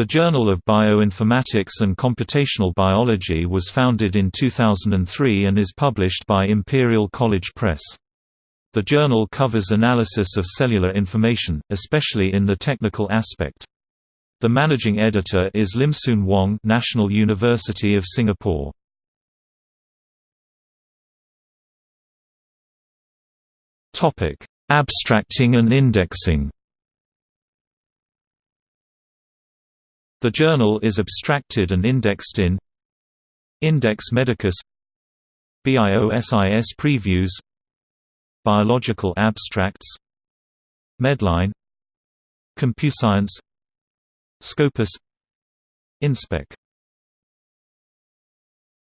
The Journal of Bioinformatics and Computational Biology was founded in 2003 and is published by Imperial College Press. The journal covers analysis of cellular information, especially in the technical aspect. The managing editor is Limsoon Wong National University of Singapore. Topic: Abstracting and indexing The journal is abstracted and indexed in Index Medicus BIOSIS Previews Biological Abstracts Medline CompuScience Scopus Inspec